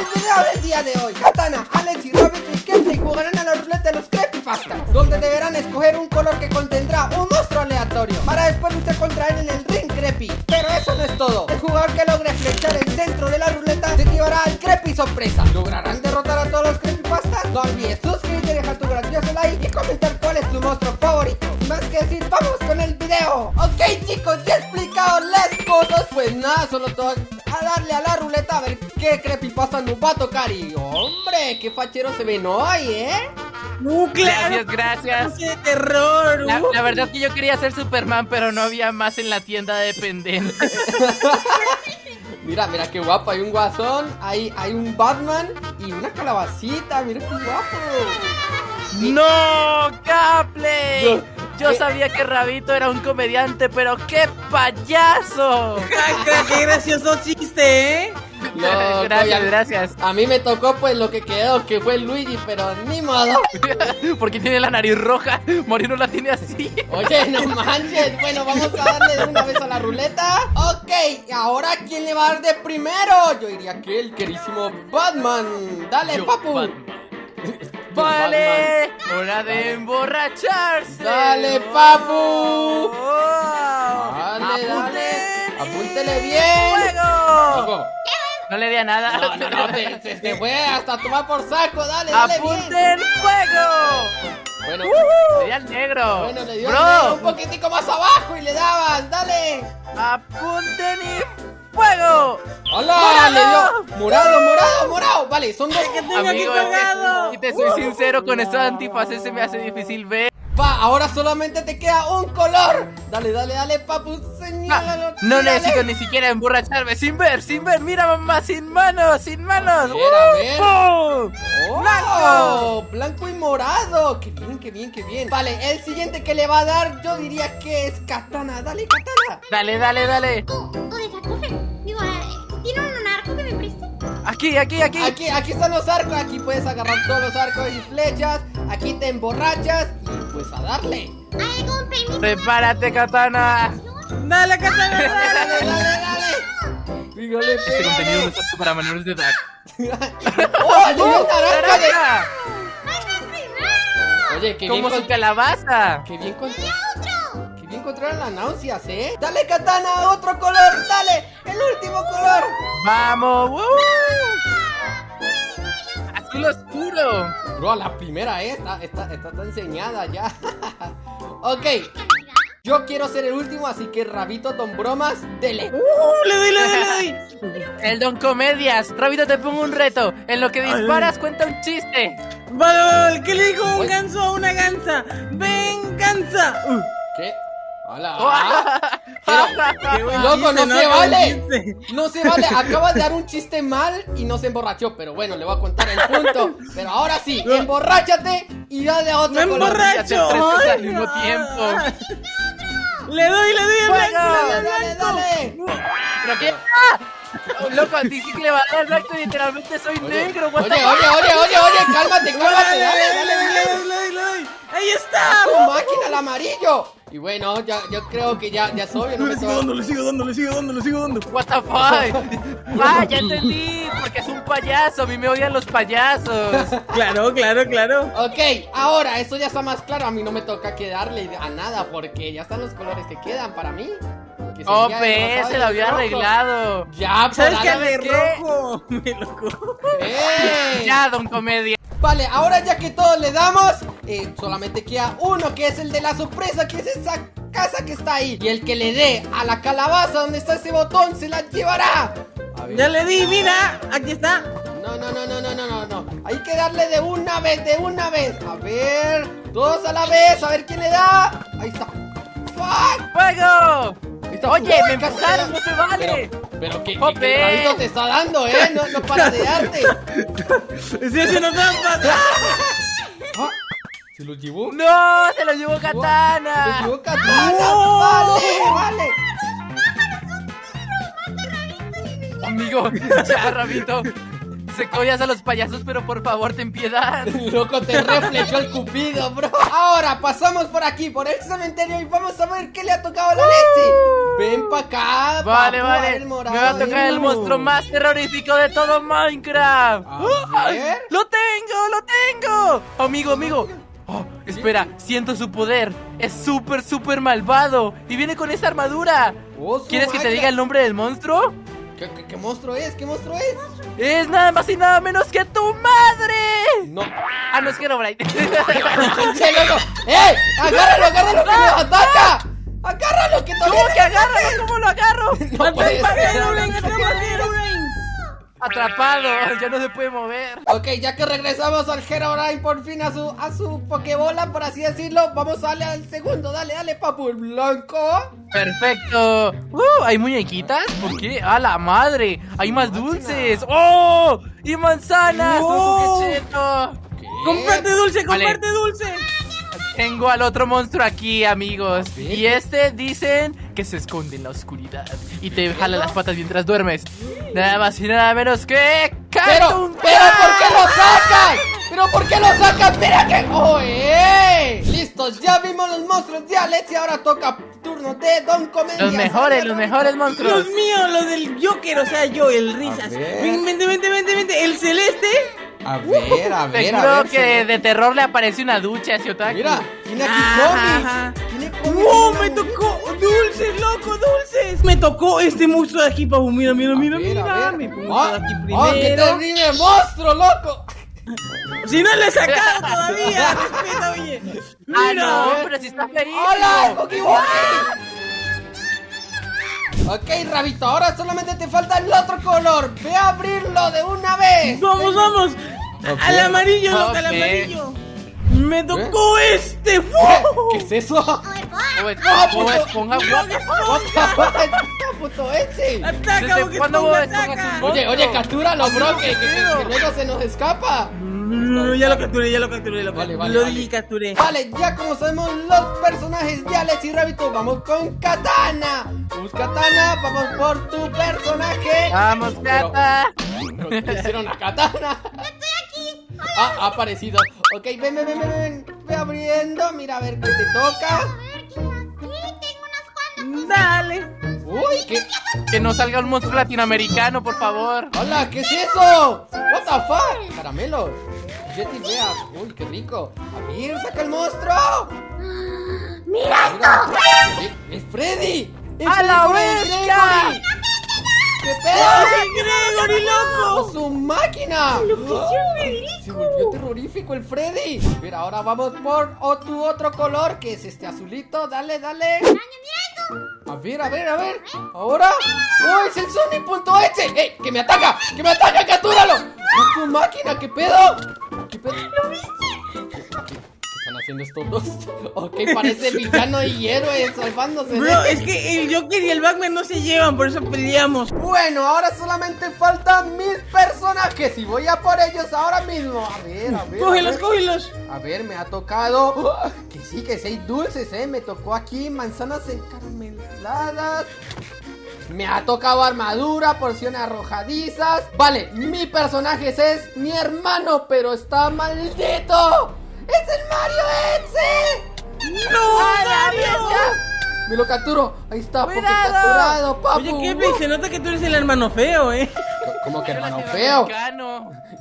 el video del día de hoy. Katana, Alex y Robert y Kentley jugarán a la ruleta de los creepypastas Donde deberán escoger un color que contendrá un monstruo aleatorio Para después luchar contra él en el ring creepy. Pero eso no es todo. El jugador que logre flechar el centro de la ruleta se llevará al creepy sorpresa. ¿Lograrán derrotar a todos los creepypastas? No olvides suscribirte, dejar tu gracioso like y comentar monstruo favorito Más que decir, vamos con el video Ok chicos, ya he explicado las cosas Pues nada, solo todo a darle a la ruleta a ver qué creepypasta nos va a tocar Y hombre, qué fachero se ven hoy, ¿eh? ¡Uh, Gracias, gracias. ¡Qué terror! La, uh. la verdad es que yo quería ser Superman, pero no había más en la tienda de pendientes. Mira, mira qué guapo, hay un guasón, hay, hay un Batman y una calabacita, mira qué guapo ¡No, Capley! Yo ¿Qué? sabía que Rabito era un comediante, pero ¡qué payaso! ¡Qué gracioso chiste, eh! No, gracias, todavía- gracias. A mí me tocó pues lo que quedó, que fue Luigi, pero ni modo Porque tiene la nariz roja. Morino la tiene así. Oye, no manches, bueno, vamos a darle de una vez a la ruleta Ok, ahora ¿quién le va a dar de primero? Yo diría que el querísimo Batman Dale, Yo, papu Batman. Vale, hora de emborracharse. Dale, papu. Oh. Dale, dale Apúntele bien ¡Fuego! No le di a nada. No, no, no, se fue hasta tomar por saco, dale, dale bien ¡Apunten fuego! Bueno, Le di al negro. bueno, le dio Bro, al negro un poquitico más abajo y le dabas, dale apunten y fuego. ¡Hola! ¡Morado! Le dio morado, morado, morado Vale, son dos que tengo aquí Amigo, es que si te soy sincero, con estos antifaces se me hace difícil ver. Va, ahora solamente te queda un color Dale, dale, dale, papu, señálalo Ah, no tírale. necesito ni siquiera emborracharme sin ver, sin ver. Mira, mamá, sin manos, sin manos. A ver, a ver. ¡Uh! ¡Oh! ¡Blanco! Blanco y morado. Qué bien, qué bien, qué bien. Vale, el siguiente que le va a dar, yo diría que es Katana. Dale, Katana. Dale, dale, dale. ¿Dónde está el cofre? Digo, ¿tiene un arco que me preste? Aquí, aquí, aquí. Aquí, aquí están los arcos. Aquí puedes agarrar todos los arcos y flechas. Aquí te emborrachas y pues a darle. ¿Hay algún permiso? Prepárate, katana. ¡Dale, katana! Dale, dale! dale, dale. Dígale, Este contenido no está apto para menores de edad. ¡Oh, dio naranja. Oye, qué bien, Como calabaza. qué bien, con- qué bien controlan las náuseas, ¿eh? Dale, Katana, otro color. Dale, el último color. ¡Vamos! ¡Woo! ¡Azul oscuro! Bro, la primera, ¿eh? Está, está, está, enseñada ya. ok. Yo quiero ser el último, así que Rabito Don Bromas, dele. ¡Uh! ¡Le doy, le doy, le doy! El Don Comedias. Rabito, te pongo un reto. En lo que disparas, cuenta un chiste. Vale, vale, vale, ¿qué le dijo un ganso a una gansa? ¡Venganza! Uh, ¿Qué? Hola. ah, buen Loco, chiste, no se vale. No se vale, acaba de dar un chiste mal y no se emborrachó, pero bueno, le voy a contar el punto. Pero ahora sí, emborráchate y dale a otro ¡Me emborracho! Estresas al ¡Ay, mismo no! tiempo. Le doy, le doy el ¡Fuego! blanco, le Dale, doy dale. ¿Pero qué? ¡Ah! Loco, a ti sí que le va a dar blanco y literalmente soy Oye, negro. oye, oye, oye, oye, oye, cálmate, Dale, cálmate, dale, dale, dale. ¡Ahí está! ¡Tu máquina, el amarillo! Y bueno, ya, yo creo que ya, ya es obvio, no me Le sigo dando, le sigo dando, le sigo dando, le sigo dando. What the fuck? Ah, ya entendí, porque es un payaso, a mí me odian los payasos. Claro, claro, claro. Ok, ahora, esto ya está más claro. A mí no me toca quedarle a nada porque ya están los colores que quedan para mí. que Oh, pe, se lo había rojo. arreglado. Ya, ¿Sabes El de rojo. Me loco. ¡Eh! Ya, don comedia. Vale, ahora ya que todos le damos, eh, solamente queda uno que es el de la sorpresa, que es esa casa que está ahí. Y el que le dé a la calabaza donde está ese botón se la llevará. A ver. Ya le di, mira. Aquí está. No, no, no, no, no, no, no, no. Hay que darle de una vez, de una vez. A ver, todos a la vez, a ver quién le da. Ahí está. ¡Fuck! ¡Fuego! Oye, me le no se vale. Pero, pero que, que, Jope. que el rabito te está dando, ¿eh? No, no para de darte. Estoy haciendo trampa. Ah, ¿Se lo llevó? ¡No! ¡Se lo llevó Se Katana! llevó Katana. No. Vale, vale. Amigo, ya, Rabito. Odias a los payasos, pero por favor, ten piedad. Loco, te reflejó el cupido, bro. Ahora pasamos por aquí, por el cementerio y vamos a ver qué le ha tocado a la leche. Ven pa' acá. Vale, vale. el Me morado. va a tocar el monstruo más terrorífico de todo Minecraft. A ver. ¡Lo tengo! ¡Lo tengo! Amigo, amigo. Oh, espera, siento su poder. Es súper, súper malvado. Y viene con esa armadura. Oh, ¿Quieres que te diga el nombre del monstruo? ¿Qué, qué, qué monstruo es? ¿Qué monstruo es? Es nada más y nada menos que tu madre. No. Ah, no es Herobrine. ¡Sí, loco! ¡Eh! ¡Agárralo, agárralo que me ataca! ¡Agárralo que todavía ¿Cómo que agárralo? ¿Cómo lo agarro? No puede ¡Atrapa a ser. Herobrine! ¡Atrapa a Herobrine! Atrapado, ya no se puede mover. Ok, ya que regresamos al Herobrine por fin a su, a su Pokébola, por así decirlo, vamos a darle al segundo. Dale, dale, papu. El blanco. Perfecto. Uh, ¿Hay muñequitas? ¿Por qué? ¡A la madre! ¡Hay más dulces! ¡Oh! ¡Y manzanas! ¡Oh! ¡Qué cheto! ¡Comparte dulce, Vale. comparte dulce! Tengo al otro monstruo aquí, amigos. A ver. Y este dicen que se esconde en la oscuridad y te jala las patas mientras duermes. Nada más y nada menos que. Pero, pero, ¿por qué lo sacan? ¿Pero por qué lo sacan? ¡Mira que... ¡Oye! Listos, ya vimos los monstruos de Alex y ahora toca turno de Don Comedia. Los mejores, los mejores monstruos. Dios mío, lo del Joker, o sea, yo, el risas. vente, vente, vente, vente. El celeste. A ver, a ver, a ver. que se- de terror le aparece una ducha hacia Otaku. Mira, tiene aquí Ajá. cómics. Tiene cómics. ¡Wow! Me tocó dulces, loco, dulces. Me tocó este monstruo de aquí, papu. Mira, mira, mira, A ver, mira. a ver. Me pongo Ah, todo aquí ah, ¡Qué primero. terrible monstruo, loco! Si no le he sacado todavía, respeta, oye. Ah, Mira. no, pero si está feísimo. ¡Hola, Wookie! Ok, Rabito, ahora solamente te falta el otro color. Ve a abrirlo de una vez. Vamos, vamos. Al amarillo, loco, al amarillo. Me tocó este. ¿Qué, qué es eso? Como es- ponga puto ese? Ataca, ¿Desde Bob cuándo Oye, oye, captúralo, bro, que, que- que- pedo. que luego se nos escapa. No, ya lo capturé, ya lo capturé, lo, Vale, capturé, vale, lo vale. capturé. Vale, ya como sabemos los personajes de Alex y Rabito, vamos con Katana. Vamos, Katana, vamos por tu personaje. Vamos, Cata. ¿Pero qué hicieron a Katana? Estoy aquí. Ah, ha aparecido. Ok, ven, ven, ven, ven, ven. Ve abriendo. Mira a ver qué te toca. A ver, tengo unas cuantas. Dale. Uy, qué. Que no salga un monstruo latinoamericano, por favor. Hola, ¿qué es eso? What the fuck? Caramelos. Jetty. Uy, qué rico. A ver, saca el monstruo. ¡Mira! Mira. Eh, Es Freddy. Es ¡A la Freddy bestia! ¿Qué pedo? ¡Ay, Gregory, ¡Oh, loco! su máquina! Se volvió terrorífico el Freddy. Mira, ahora vamos por tu otro color, que es este azulito. Dale, dale. A ver, a ver, a ver. Ahora. ¡Oh, es el Sony.exe! ¡Eh! ¡Que me ataca! ¡Que me ataca! ¡Captúralo! ¡Es su máquina! ¿Qué pedo? ¿Qué pedo? ¿Lo viste? ¿Qué, están haciendo estos dos? Ok, parece villano y héroe salvándose. de- Bro, es que el Joker y el Batman no se llevan, por eso peleamos. Bueno, ahora solamente faltan mis personajes y voy a por ellos ahora mismo. A ver, a ver. a Cógelos, ver. cógelos. A ver, me ha tocado. ¡Oh! Que sí, que seis dulces, eh. Me tocó aquí manzanas encarameladas. Me ha tocado armadura, porciones arrojadizas. Vale, mi personaje es mi hermano, pero está maldito. ¡Es el Mario Exe! ¡No, Mario! Me lo capturo. Ahí está, porque capturado, papu. Oye, Kevin, se nota que tú eres el hermano feo, ¿eh? ¿Cómo que hermano feo?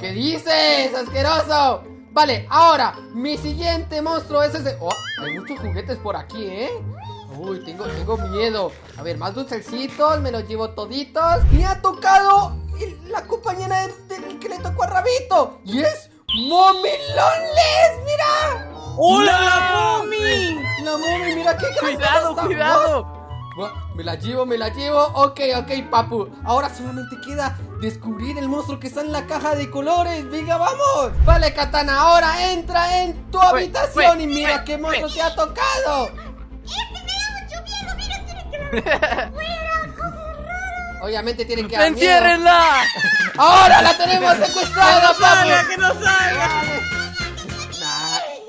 ¿Qué dices, asqueroso? Vale, ahora, mi siguiente monstruo es ese. Oh, hay muchos juguetes por aquí, ¿eh? Uy, tengo, tengo miedo. A ver, más dulcecitos, me los llevo toditos. Me ha tocado el- la compañera de- del que le tocó a Rabito. Y es Mommy Loneless, ¡Hola, la Mommy! La Mommy, mira qué grande Cuidado, está. cuidado. Me la llevo, me la llevo. Ok, ok, papu. Ahora solamente queda descubrir el monstruo que está en la caja de colores. Venga, vamos. Vale, Katana, ahora entra en tu habitación y mira qué monstruo te ha tocado. Obviamente tienen que dar. ¡Enciérrenla! Ahora la tenemos secuestrada, ¡Salga, papu. que no salga!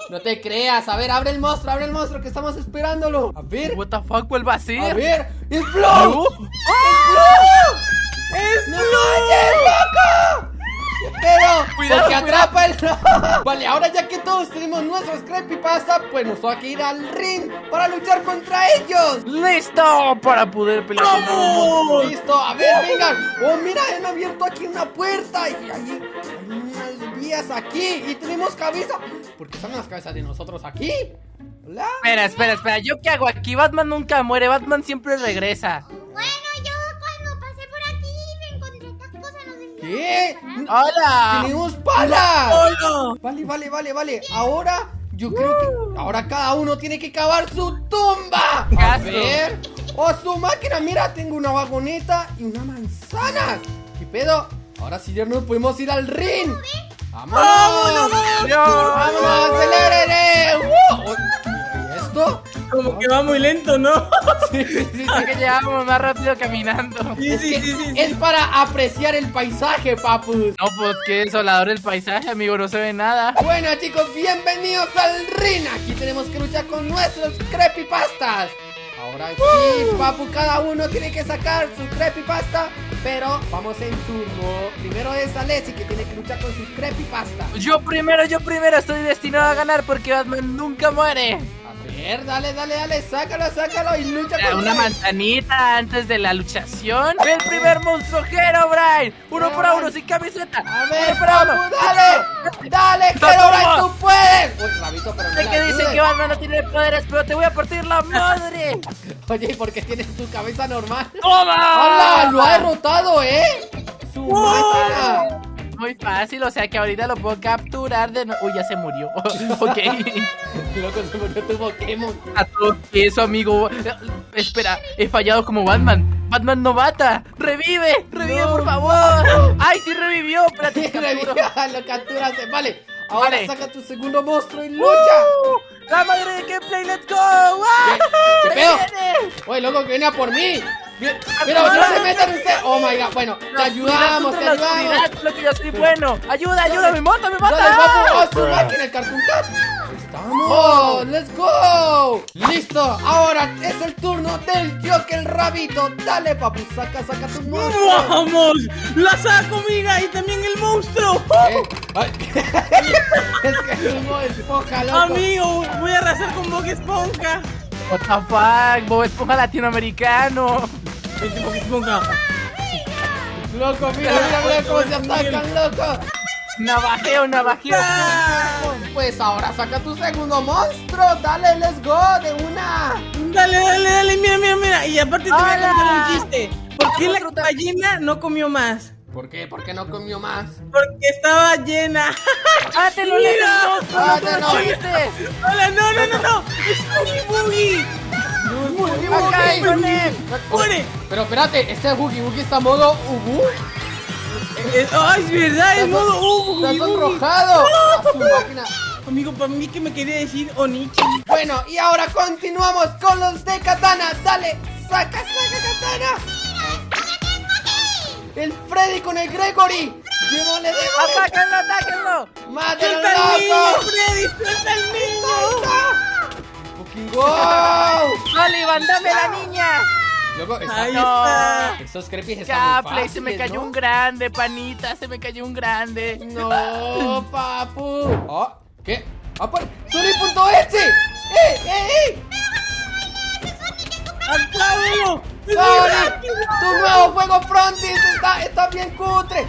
No te creas. A ver, abre el monstruo, abre el monstruo que estamos esperándolo. A ver, What the fuck, ¿cuál va a ser? a ver. ¿Blue? ¡Es manches, loco! ¿Qué pedo? Cuidado, Porque atrapa el... vale, ahora ya que todos tenemos nuestros creepypasta, pues nos toca ir al ring para luchar contra ellos. ¡Listo! Para poder pelear monstruo. Listo, a ver, vengan. Oh, mira, han abierto aquí una puerta y hay, hay unas vías aquí y tenemos cabeza. ¿Por qué están las cabezas de nosotros aquí? Hola. Espera, espera, espera. ¿Yo qué hago aquí? Batman nunca muere. Batman siempre regresa. Bueno, yo cuando pasé por aquí me encontré estas cosas, no sé si... ¿Qué? ¡Hola! ¡Tenemos palas! ¡Hola! Vale, vale, vale, vale. Ahora yo creo que ahora cada uno tiene que cavar su tumba. A ver. Oh, su máquina. Mira, tengo una vagoneta y una manzana. ¿Qué pedo? Ahora sí ya nos podemos ir al ring. ¡Vámonos! ¡Vámonos! ¡Acelérele! ¡Uh! ¿Y esto? Como que va muy lento, ¿no? Sí, sí, sí. Creo que llegamos más rápido caminando. Sí, Es, sí, que sí, sí. es para apreciar el paisaje, papus. No, pues qué desolador el paisaje, amigo. No se ve nada. Bueno chicos, bienvenidos al ring. Aquí tenemos que luchar con nuestros creepypastas. Ahora sí, papu, cada uno tiene que sacar su creepypasta. Pero vamos en turno. Primero es Alessi que tiene que luchar con su creepypasta. Yo primero, yo primero estoy destinado a ganar porque Batman nunca muere. Ver, dale, dale, dale, sácalo, sácalo y lucha con Una manzanita antes de la luchación. El primer monstruo Brian. Uno por uno sin camiseta. A ver, Uno uno. dale, dale. Herobrine, tú puedes. Uy, rabito, pero no Sé que dice ayudes. que Batman no tiene poderes, pero te voy a partir la madre. Oye, ¿y por qué tienes tu cabeza normal? ¡Toma! ¡Hala! ¡Lo ha derrotado, eh! ¡Su máquina! Muy fácil, o sea que ahorita lo puedo capturar de no... Uy, ya se murió. ok. Loco, se murió tu Pokémon. A todo eso, amigo. Espera, he fallado como Batman. Batman novata. ¡Revive! ¡Revive, No, por favor! ¡Ay, sí revivió! Espérate, reviva, lo capturaste. Vale, ahora Vale. saca tu segundo monstruo y lucha. ¡Uh! ¡La madre de gameplay, let's go! ¿Qué ¡Se pedo? Oye, loco, que viene a por mí. Pero no se metan ustedes. Oh my god, bueno, te ayudamos, te ayudamos. lo que yo soy bueno. ¡Ayuda, ayuda! ¡Me mata, me Dale, mata! papu, oh, su máquina, el Cartoon Cat. ¡Estamos! ¡Let's go! ¡Listo! Ahora es el turno del Joker Rabito. Dale, papu, saca, saca tu monstruo. ¡Vamos! ¡La saco, mira! ¡Y también el monstruo! Ay. es que es un Bob esponja, loco. Amigo, voy a arrasar con Bob Esponja. What the fuck, Bob Esponja latinoamericano. Vente. Loco, mira, mira, mira cómo se atacan, loco. Navajeo, navajeo. ¡Ah! Pues ahora saca tu segundo monstruo. Dale, let's go, de una. Dale, dale, dale, mira, mira, mira. Y aparte te voy a contar un chiste. ¿Por qué la gallina no comió más? ¿Por qué? ¿Por qué no comió más? Porque estaba llena. ¡Ah, te lo monstruo! Ah, ¡No te lo-! Hola, no, no, no, no. Es Boogie Boogie. Boogie ¡Acá Boogie. con él! Muere. Pero espérate, este Boogie Boogie está modo Ubu. Ay, es verdad, es modo Está Boogie Boogie. sonrojado. A su máquina. Amigo, para mí que me quería decir Onichi. Bueno, y ahora continuamos con los de Katana. Dale, saca, saca Katana. El Freddy con el Gregory. Démosle, démosle. ¡Atáquenlo, atáquenlo! ¡Mátalo, ¡Suelta al niño, loco! Freddy! ¡Suelta al niño! Wow. ¡Sullivan, dame la niña! Loco, está... Ahí No. está. Esos crepes están muy Capley, se me fáciles, cayó ¿no? un grande, panita, se me cayó un grande. No, papu. Oh, ¿Qué? Ah, pues, Sony.exe. ¡Eh, eh, eh! ¡Aclábalo! ¡Sony! ¡Tu nuevo juego Frontis está, está bien cutre!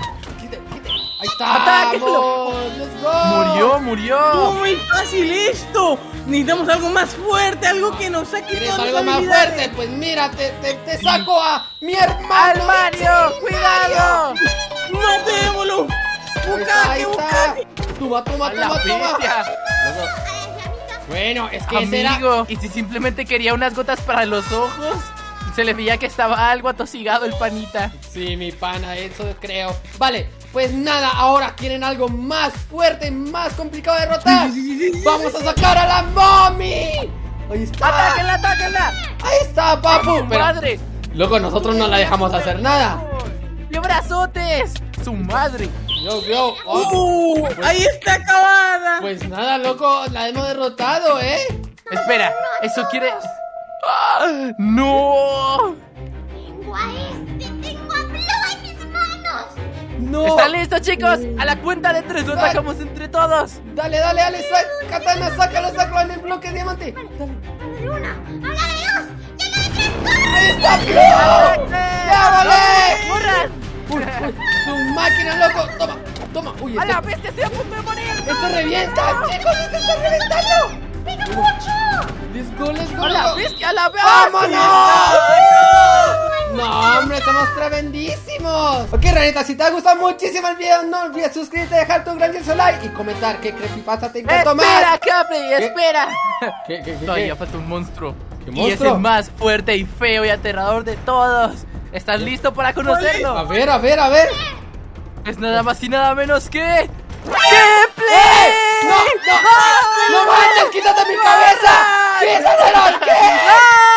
¡Ahí estamos! ¡Let's go! Murió, ¡Estuvo murió. muy fácil esto! Necesitamos algo más fuerte, algo que nos saque ¿Quieres algo más fuerte? Pues mira, te, te, te saco a mi hermano. ¡Al Mario! ¡Cuidado! ¡Matémoslo! ¡Bucaque, está. bucaque! Toma, toma, ¡A la toma, toma. Bueno, es que ese era... Amigo, ¿y si simplemente quería unas gotas para los ojos? Se le veía que estaba algo atosigado el panita. Sí, mi pana, eso creo. Vale, pues nada, ahora quieren algo más fuerte, más complicado de derrotar. Sí, sí, sí, sí, ¡Vamos a sacar a la mommy! Ahí está. ¡Atáquenla, atáquenla! Ahí está, papu. ¡Su Pero, madre! loco, nosotros no la dejamos hacer nada. ¡Qué brazotes! ¡Su madre! Yo, yo. oh, ¡Uh! ¡Ahí está acabada! Pues nada, loco, la hemos derrotado, ¿eh? Espera, ¿eso quiere...? ¡Ah! ¡No! Tengo No. ¿Están listos, chicos? A la cuenta de tres lo Ay. atacamos entre todos. Dale, dale, dale, sa- Katana, sácalo, sácalo en el bloque diamante. Dale. Habla de una, habla de dos, habla de tres. ¡corre! ¡Ahí está! ¡No! ¡Ya, vale! ¡Su máquina, loco! Toma, toma. Uy, ¡A la bestia! ¡Estoy a punto de morir! esto revienta, chicos, esto está reventando. ¡Pero mucho! Let's go, let's go. ¡A la bestia! ¡A la bestia! ¡Vámonos! No, hombre, somos tremendísimos. Ok, ranita, si te ha gustado muchísimo el video, no olvides suscribirte, dejar tu grandioso like y comentar qué creepypasta te encantó ¡Espera, más. Capley! ¡Espera! ¿Qué, qué, qué, Todavía qué? falta un monstruo. ¿Qué Y es el más fuerte y feo y aterrador de todos. ¿Estás listo para A conocerlo? ver, a ver, a ver. Es nada más y nada menos que... ¡Gameplay! ¡No, no! ¡No manches! ¡Quítate mi cabeza! ¡Quítatelo! ¿Qué? ¡Ah!